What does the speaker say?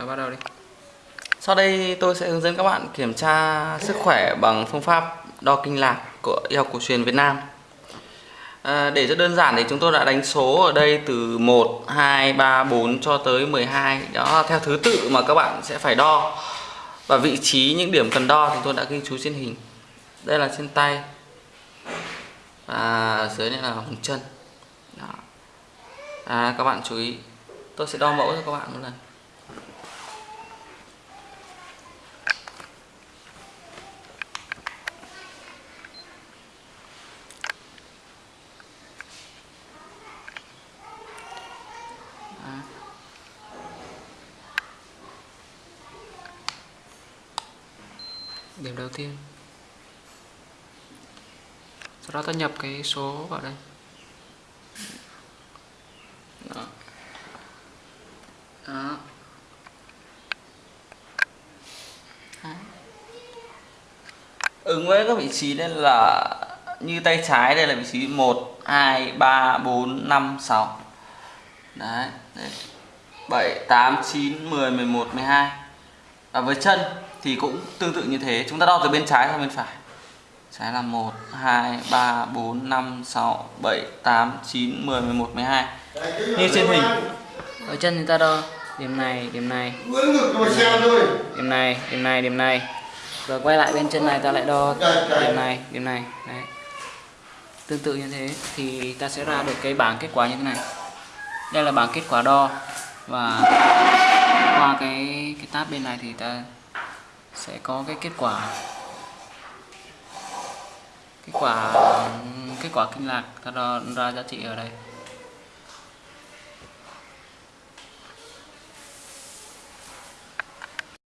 Rồi bắt đầu đi. Sau đây tôi sẽ hướng dẫn các bạn kiểm tra sức khỏe bằng phương pháp đo kinh lạc của y học cổ truyền Việt Nam. À, để cho đơn giản thì chúng tôi đã đánh số ở đây từ 1, 2, 3, 4 cho tới 12 Đó là theo thứ tự mà các bạn sẽ phải đo. Và vị trí những điểm cần đo thì tôi đã ghi chú trên hình. Đây là trên tay. Và dưới này là vùng chân. Đó. À, Các bạn chú ý. Tôi sẽ đo mẫu cho các bạn một lần Điểm đầu tiên. Sau đó ta nhập cái số vào đây. Đó. Đó. Ứng với các vị trí đây là như tay trái đây là vị trí 1 2 3 4 5 6. Đấy, đấy. 7 8 9 10 11 12. Và với chân thì cũng tương tự như thế, chúng ta đo từ bên trái sang bên phải. Trái là 1 2 3 4 5 6 7 8 9 10 11 12. Như trên hình. Ở chân thì ta đo điểm này, điểm này, điểm này, điểm này, điểm này. Rồi quay lại bên chân này ta lại đo điểm này, điểm này. Đấy. Tương tự như thế thì ta sẽ ra được cái bảng kết quả như thế này. Đây là bảng kết quả đo và qua cái cái tab bên này thì ta sẽ có cái kết quả. Kết quả kết quả kinh lạc, ta đo, ra giá trị ở đây.